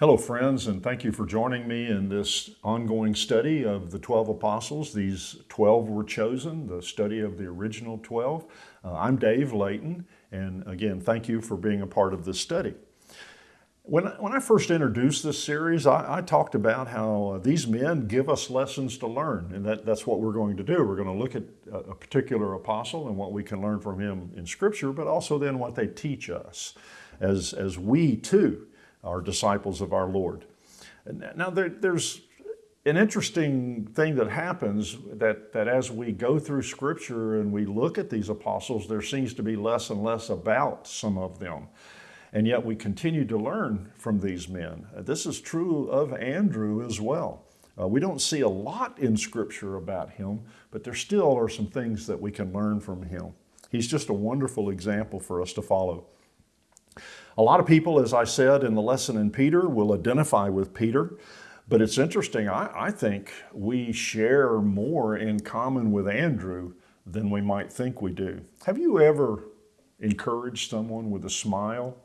Hello, friends, and thank you for joining me in this ongoing study of the 12 apostles. These 12 were chosen, the study of the original 12. Uh, I'm Dave Layton, and again, thank you for being a part of this study. When, when I first introduced this series, I, I talked about how uh, these men give us lessons to learn, and that, that's what we're going to do. We're going to look at a, a particular apostle and what we can learn from him in Scripture, but also then what they teach us as, as we too are disciples of our Lord. Now, there, there's an interesting thing that happens that, that as we go through Scripture and we look at these apostles, there seems to be less and less about some of them. And yet we continue to learn from these men. This is true of Andrew as well. Uh, we don't see a lot in Scripture about him, but there still are some things that we can learn from him. He's just a wonderful example for us to follow. A lot of people, as I said in the lesson in Peter, will identify with Peter. But it's interesting, I, I, think we share more in common with Andrew than we might think we do. Have you ever encouraged someone with a smile?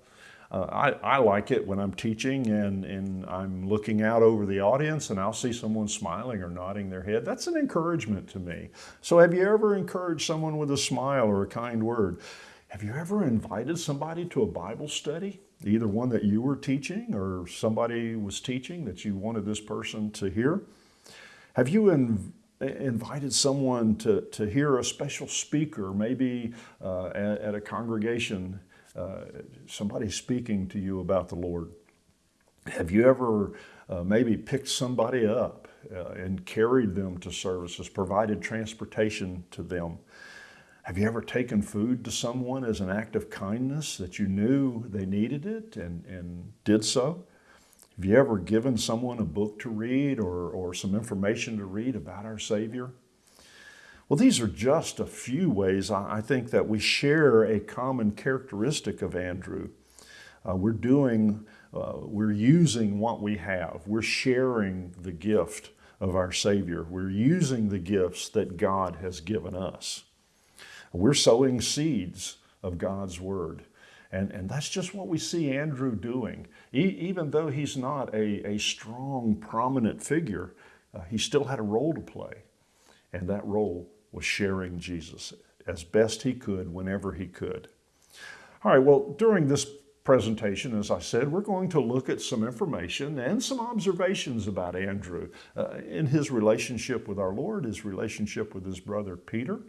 Uh, I, I, like it when I'm teaching and, and I'm looking out over the audience and I'll see someone smiling or nodding their head. That's an encouragement to me. So have you ever encouraged someone with a smile or a kind word? Have you ever invited somebody to a Bible study? Either one that you were teaching or somebody was teaching that you wanted this person to hear? Have you in, invited someone to, to hear a special speaker, maybe uh, at, at, a congregation, uh, somebody speaking to you about the Lord? Have you ever uh, maybe picked somebody up uh, and carried them to services, provided transportation to them? Have you ever taken food to someone as an act of kindness that you knew they needed it and, and did so? Have you ever given someone a book to read or, or some information to read about our Savior? Well, these are just a few ways I think that we share a common characteristic of Andrew. Uh, we're doing, uh, we're using what we have. We're sharing the gift of our Savior. We're using the gifts that God has given us. We're sowing seeds of God's Word. And, and that's just what we see Andrew doing. He, even though he's not a, a strong, prominent figure, uh, he still had a role to play. And that role was sharing Jesus as best he could whenever he could. All right, well, during this presentation, as I said, we're going to look at some information and some observations about Andrew uh, in his relationship with our Lord, his relationship with his brother Peter,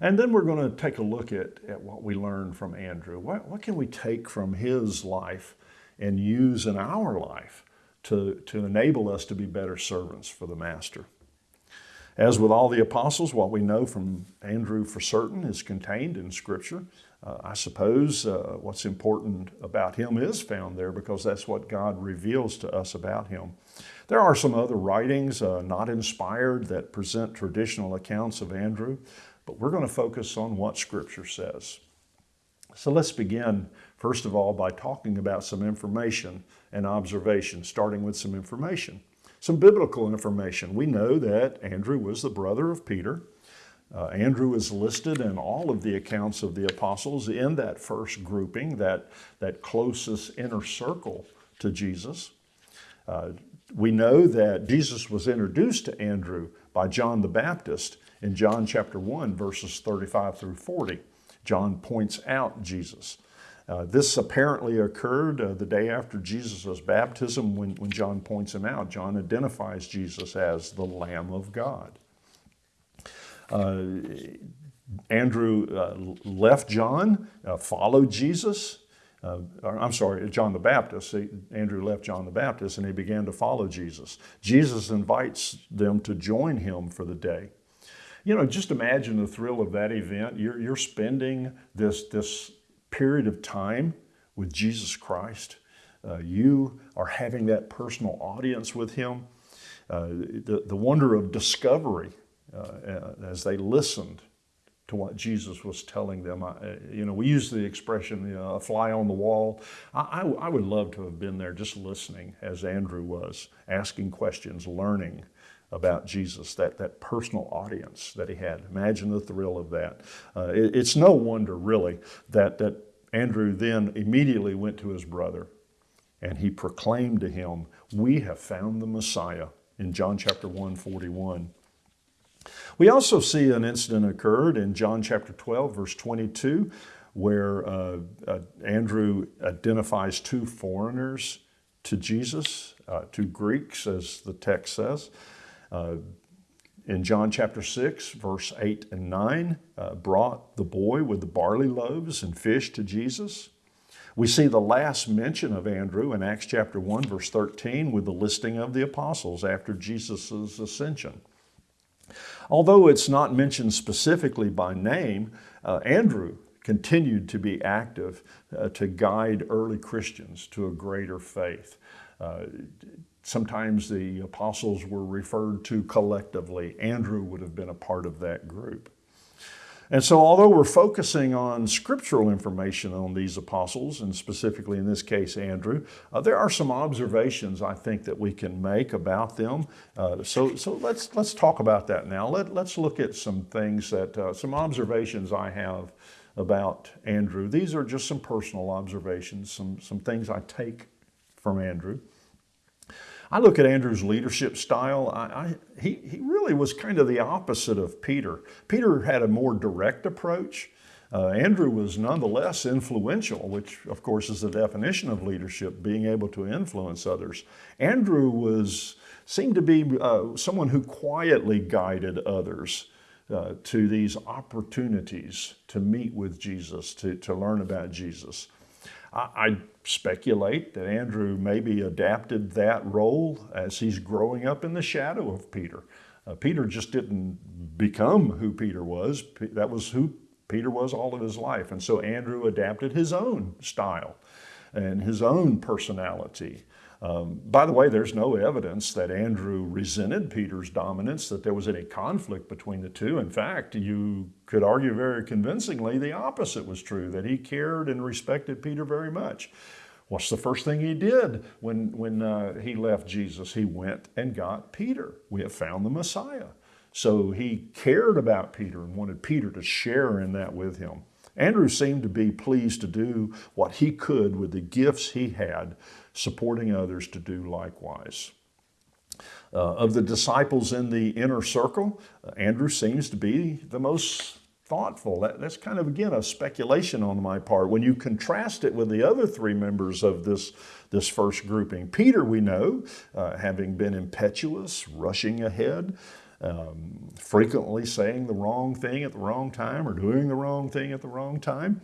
and then we're going to take a look at, at what we learned from Andrew. What, what can we take from his life and use in our life to, to enable us to be better servants for the Master? As with all the apostles, what we know from Andrew for certain is contained in Scripture. Uh, I suppose uh, what's important about him is found there because that's what God reveals to us about him. There are some other writings, uh, not inspired, that present traditional accounts of Andrew. But we're going to focus on what Scripture says. So let's begin, first of all, by talking about some information and observation, starting with some information. Some biblical information. We know that Andrew was the brother of Peter. Uh, Andrew is listed in all of the accounts of the apostles in that first grouping, that, that closest inner circle to Jesus. Uh, we know that Jesus was introduced to Andrew by John the Baptist in John chapter 1, verses 35 through 40. John points out Jesus. Uh, this apparently occurred uh, the day after Jesus' baptism when, when John points him out. John identifies Jesus as the Lamb of God. Uh, Andrew uh, left John, uh, followed Jesus. Uh, I'm sorry, John the Baptist. Andrew left John the Baptist and he began to follow Jesus. Jesus invites them to join him for the day. You know, just imagine the thrill of that event. You're, you're spending this, this period of time with Jesus Christ. Uh, you are having that personal audience with Him. Uh, the, the wonder of discovery uh, as they listened to what Jesus was telling them. I, you know, we use the expression, you know, a fly on the wall. I, I, I would love to have been there just listening as Andrew was, asking questions, learning about Jesus, that, that personal audience that he had. Imagine the thrill of that. Uh, it, it's no wonder, really, that, that Andrew then immediately went to his brother and he proclaimed to him, We have found the Messiah in John chapter 1, 41. We also see an incident occurred in John chapter 12, verse 22, where uh, uh, Andrew identifies two foreigners to Jesus, uh, two Greeks, as the text says. Uh, in John chapter 6, verse 8 and 9, uh, brought the boy with the barley loaves and fish to Jesus. We see the last mention of Andrew in Acts chapter 1, verse 13, with the listing of the apostles after Jesus' ascension. Although it's not mentioned specifically by name, uh, Andrew continued to be active uh, to guide early Christians to a greater faith. Uh, sometimes the apostles were referred to collectively. Andrew would have been a part of that group. And so, although we're focusing on scriptural information on these apostles, and specifically in this case, Andrew, uh, there are some observations I think that we can make about them. Uh, so, so let's, let's talk about that now. Let, let's look at some things that, uh, some observations I have about Andrew. These are just some personal observations, some, some things I take from Andrew. I look at Andrew's leadership style. I, I, he, he really was kind of the opposite of Peter. Peter had a more direct approach. Uh, Andrew was nonetheless influential, which of course is the definition of leadership, being able to influence others. Andrew was seemed to be uh, someone who quietly guided others uh, to these opportunities to meet with Jesus, to, to learn about Jesus. I, speculate that Andrew maybe adapted that role as he's growing up in the shadow of Peter. Uh, Peter just didn't become who Peter was. That was who Peter was all of his life. And so Andrew adapted his own style and his own personality um, by the way, there's no evidence that Andrew resented Peter's dominance, that there was any conflict between the two. In fact, you could argue very convincingly the opposite was true, that he cared and respected Peter very much. What's the first thing he did when, when uh, he left Jesus? He went and got Peter. We have found the Messiah. So he cared about Peter and wanted Peter to share in that with him. Andrew seemed to be pleased to do what he could with the gifts he had supporting others to do likewise. Uh, of the disciples in the inner circle, uh, Andrew seems to be the most thoughtful. That, that's kind of, again, a speculation on my part. When you contrast it with the other three members of this, this first grouping, Peter, we know, uh, having been impetuous, rushing ahead, um, frequently saying the wrong thing at the wrong time or doing the wrong thing at the wrong time.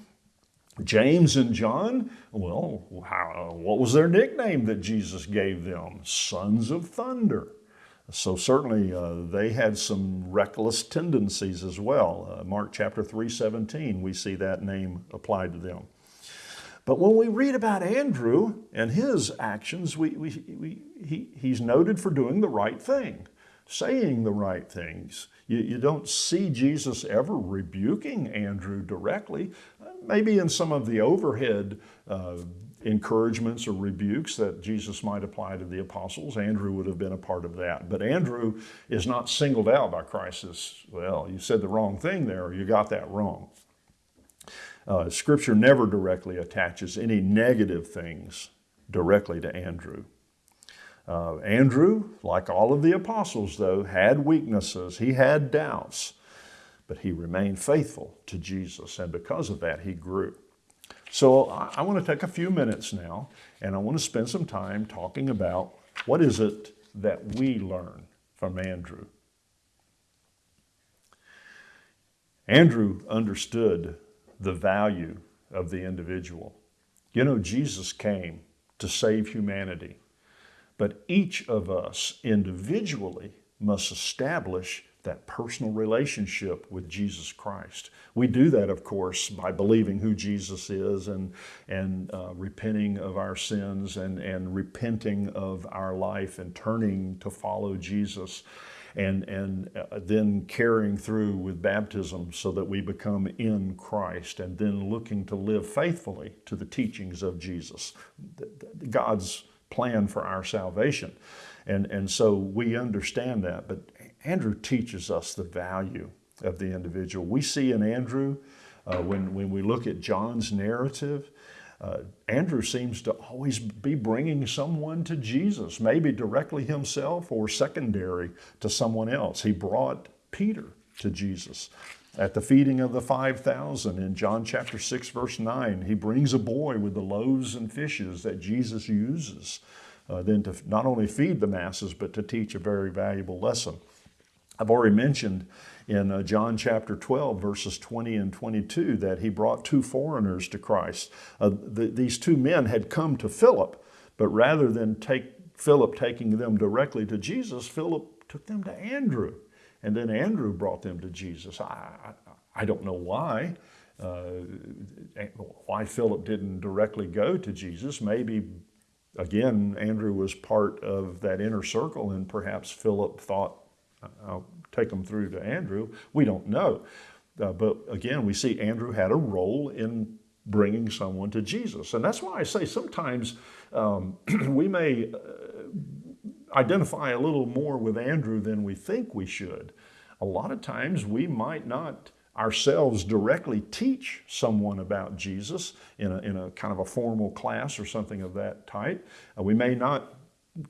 James and John, well, how, what was their nickname that Jesus gave them? Sons of thunder. So certainly uh, they had some reckless tendencies as well. Uh, Mark chapter 3, 17, we see that name applied to them. But when we read about Andrew and his actions, we, we, we, he, he's noted for doing the right thing, saying the right things. You, you don't see Jesus ever rebuking Andrew directly, maybe in some of the overhead uh, encouragements or rebukes that Jesus might apply to the apostles. Andrew would have been a part of that. But Andrew is not singled out by Christ as, well, you said the wrong thing there, or you got that wrong. Uh, scripture never directly attaches any negative things directly to Andrew. Uh, Andrew, like all of the apostles, though, had weaknesses. He had doubts but he remained faithful to Jesus, and because of that, he grew. So I want to take a few minutes now, and I want to spend some time talking about what is it that we learn from Andrew. Andrew understood the value of the individual. You know, Jesus came to save humanity, but each of us individually must establish that personal relationship with Jesus Christ. We do that, of course, by believing who Jesus is and, and uh, repenting of our sins and, and repenting of our life and turning to follow Jesus and, and uh, then carrying through with baptism so that we become in Christ and then looking to live faithfully to the teachings of Jesus, God's plan for our salvation. And, and so we understand that, but Andrew teaches us the value of the individual. We see in Andrew, uh, when, when we look at John's narrative, Uh, Andrew seems to always be bringing someone to Jesus, maybe directly himself or secondary to someone else. He brought Peter to Jesus. At the feeding of the 5,000 in John chapter 6, verse 9, he brings a boy with the loaves and fishes that Jesus uses uh, then to not only feed the masses, but to teach a very valuable lesson. I've already mentioned in uh, John chapter 12, verses 20 and 22, that he brought two foreigners to Christ. Uh, the, these two men had come to Philip, but rather than take Philip taking them directly to Jesus, Philip took them to Andrew. And then Andrew brought them to Jesus. I, I, I don't know why. Uh, why Philip didn't directly go to Jesus. Maybe, again, Andrew was part of that inner circle, and perhaps Philip thought, I'll take them through to Andrew. We don't know. Uh, but again, we see Andrew had a role in bringing someone to Jesus. And that's why I say sometimes um, we may uh, identify a little more with Andrew than we think we should. A lot of times we might not ourselves directly teach someone about Jesus in a, in a kind of a formal class or something of that type. Uh, we may not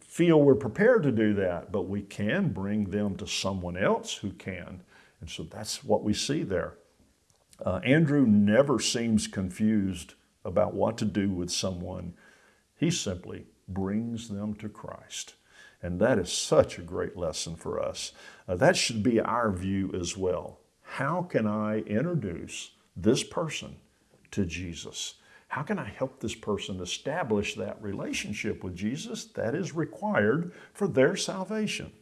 feel we're prepared to do that, but we can bring them to someone else who can. And so that's what we see there. Uh, Andrew never seems confused about what to do with someone. He simply brings them to Christ. And that is such a great lesson for us. Uh, that should be our view as well. How can I introduce this person to Jesus? How can I help this person establish that relationship with Jesus that is required for their salvation?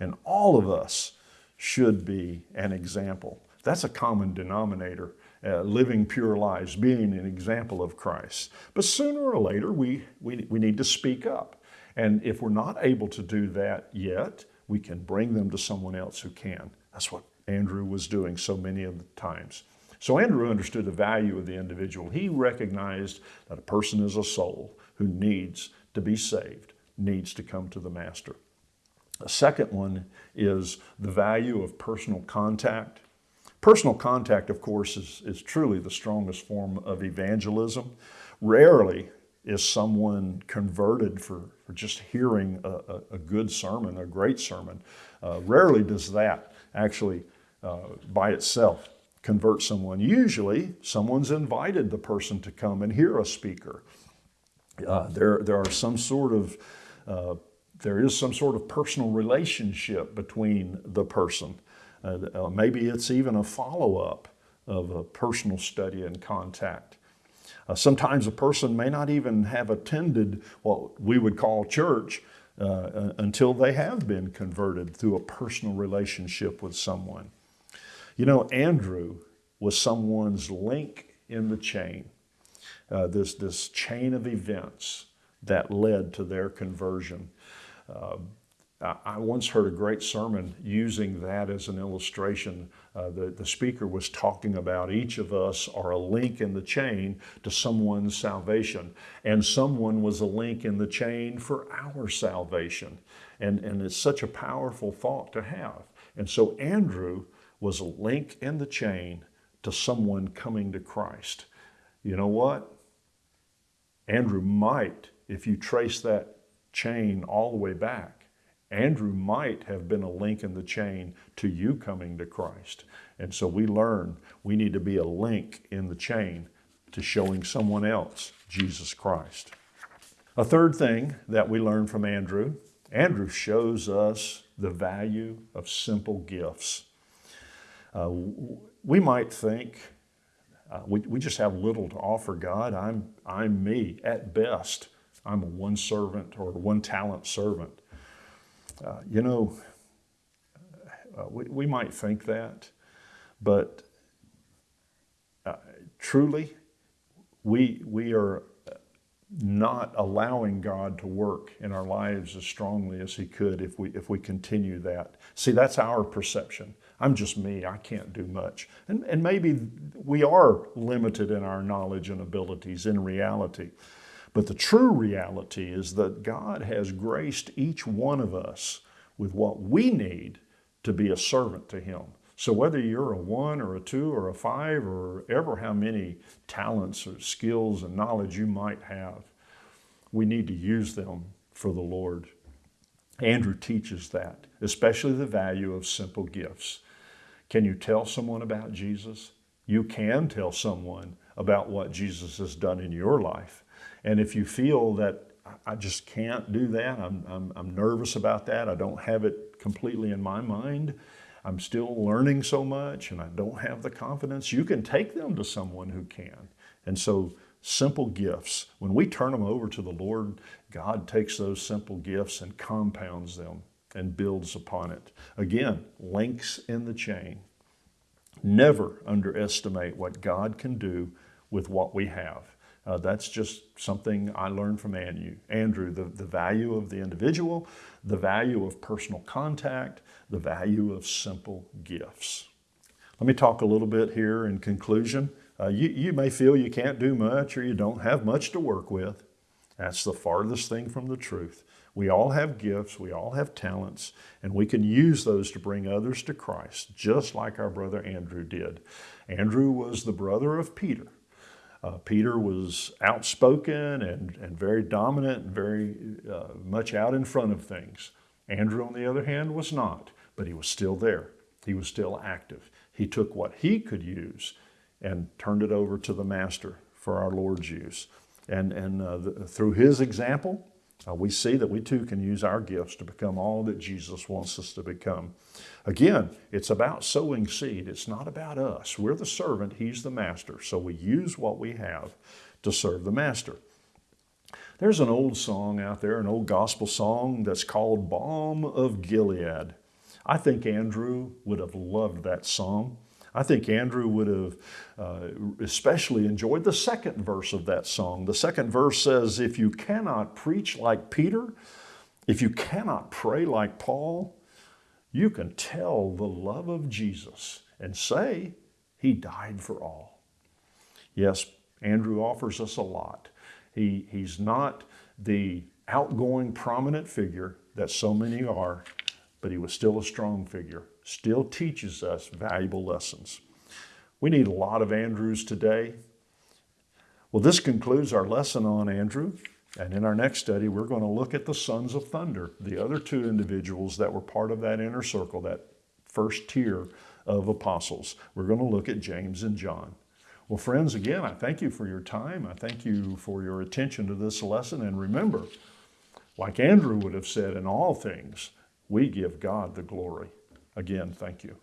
And all of us should be an example. That's a common denominator, uh, living pure lives, being an example of Christ. But sooner or later, we, we, we need to speak up. And if we're not able to do that yet, we can bring them to someone else who can. That's what Andrew was doing so many of the times. So Andrew understood the value of the individual. He recognized that a person is a soul who needs to be saved, needs to come to the Master. A second one is the value of personal contact. Personal contact, of course, is, is truly the strongest form of evangelism. Rarely is someone converted for, for just hearing a, a, a good sermon, a great sermon. Uh, rarely does that actually uh, by itself convert someone. Usually, someone's invited the person to come and hear a speaker. Uh, there, there are some sort of uh, there is some sort of personal relationship between the person. Uh, maybe it's even a follow-up of a personal study and contact. Uh, sometimes a person may not even have attended what we would call church uh, until they have been converted through a personal relationship with someone. You know, Andrew was someone's link in the chain, uh, this, this chain of events that led to their conversion. Uh, I once heard a great sermon using that as an illustration. Uh, the, the speaker was talking about each of us are a link in the chain to someone's salvation, and someone was a link in the chain for our salvation. And, and it's such a powerful thought to have. And so Andrew was a link in the chain to someone coming to Christ. You know what? Andrew might, if you trace that chain all the way back, Andrew might have been a link in the chain to you coming to Christ. And so we learn we need to be a link in the chain to showing someone else Jesus Christ. A third thing that we learn from Andrew Andrew shows us the value of simple gifts. Uh, we might think uh, we, we just have little to offer God. I'm, I'm me at best. I'm a one servant or one talent servant. Uh, you know, uh, we, we might think that, but uh, truly, we, we are not allowing God to work in our lives as strongly as He could if we, if we continue that. See, that's our perception. I'm just me, I can't do much. And, and maybe we are limited in our knowledge and abilities in reality. But the true reality is that God has graced each one of us with what we need to be a servant to Him. So whether you're a one or a two or a five or ever how many talents or skills and knowledge you might have, we need to use them for the Lord. Andrew teaches that, especially the value of simple gifts. Can you tell someone about Jesus? You can tell someone about what Jesus has done in your life. And if you feel that I just can't do that, I'm, I'm, I'm nervous about that, I don't have it completely in my mind, I'm still learning so much and I don't have the confidence, you can take them to someone who can. And so simple gifts, when we turn them over to the Lord, God takes those simple gifts and compounds them and builds upon it. Again, links in the chain. Never underestimate what God can do with what we have. Uh, that's just something I learned from Andrew, the, the value of the individual, the value of personal contact, the value of simple gifts. Let me talk a little bit here in conclusion. Uh, you, you may feel you can't do much or you don't have much to work with. That's the farthest thing from the truth. We all have gifts, we all have talents, and we can use those to bring others to Christ, just like our brother Andrew did. Andrew was the brother of Peter. Uh, Peter was outspoken and, and very dominant and very uh, much out in front of things. Andrew, on the other hand, was not, but he was still there. He was still active. He took what he could use and turned it over to the Master for our Lord's use. And, and uh, the, through his example, uh, we see that we too can use our gifts to become all that Jesus wants us to become. Again, it's about sowing seed. It's not about us. We're the servant, he's the master. So we use what we have to serve the master. There's an old song out there, an old gospel song that's called Balm of Gilead. I think Andrew would have loved that song. I think Andrew would have uh, especially enjoyed the second verse of that song. The second verse says, If you cannot preach like Peter, if you cannot pray like Paul, you can tell the love of Jesus and say, He died for all. Yes, Andrew offers us a lot. He, he's not the outgoing, prominent figure that so many are, but he was still a strong figure still teaches us valuable lessons. We need a lot of Andrews today. Well, this concludes our lesson on Andrew. And in our next study, we're going to look at the sons of thunder, the other two individuals that were part of that inner circle, that first tier of apostles. We're going to look at James and John. Well, friends, again, I thank you for your time. I thank you for your attention to this lesson. And remember, like Andrew would have said, in all things, we give God the glory. Again, thank you.